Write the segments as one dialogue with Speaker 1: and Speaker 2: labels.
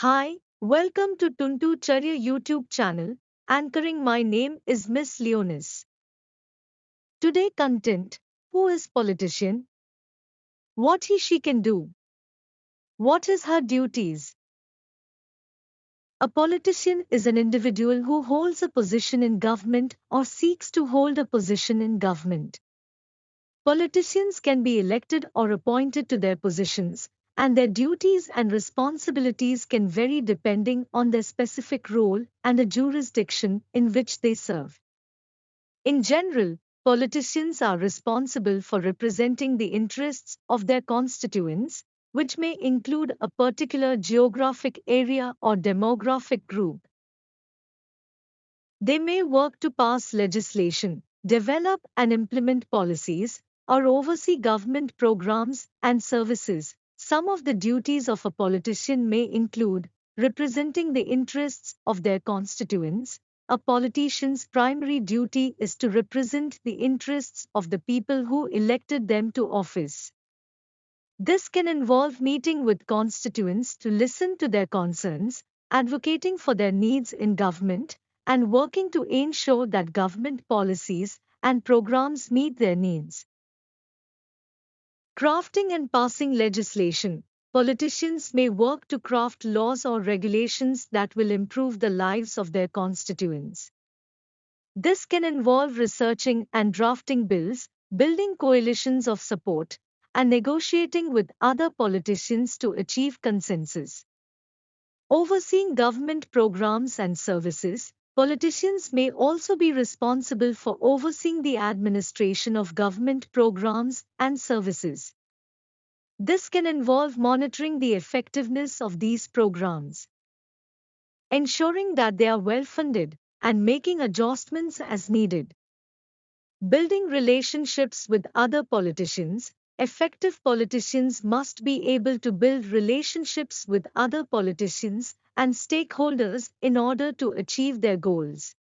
Speaker 1: Hi, welcome to Tuntu Charya YouTube channel. Anchoring my name is Miss Leonis. Today content Who is politician? What he she can do? What is her duties? A politician is an individual who holds a position in government or seeks to hold a position in government. Politicians can be elected or appointed to their positions, and their duties and responsibilities can vary depending on their specific role and the jurisdiction in which they serve. In general, politicians are responsible for representing the interests of their constituents, which may include a particular geographic area or demographic group. They may work to pass legislation, develop and implement policies, or oversee government programs and services, some of the duties of a politician may include representing the interests of their constituents. A politician's primary duty is to represent the interests of the people who elected them to office. This can involve meeting with constituents to listen to their concerns, advocating for their needs in government, and working to ensure that government policies and programs meet their needs. Crafting and passing legislation. Politicians may work to craft laws or regulations that will improve the lives of their constituents. This can involve researching and drafting bills, building coalitions of support, and negotiating with other politicians to achieve consensus. Overseeing government programs and services, Politicians may also be responsible for overseeing the administration of government programs and services. This can involve monitoring the effectiveness of these programs, ensuring that they are well funded, and making adjustments as needed. Building relationships with other politicians, Effective politicians must be able to build relationships with other politicians and stakeholders in order to achieve their goals.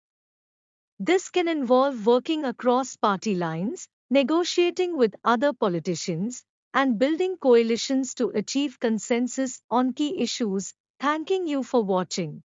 Speaker 1: This can involve working across party lines, negotiating with other politicians, and building coalitions to achieve consensus on key issues. Thanking you for watching.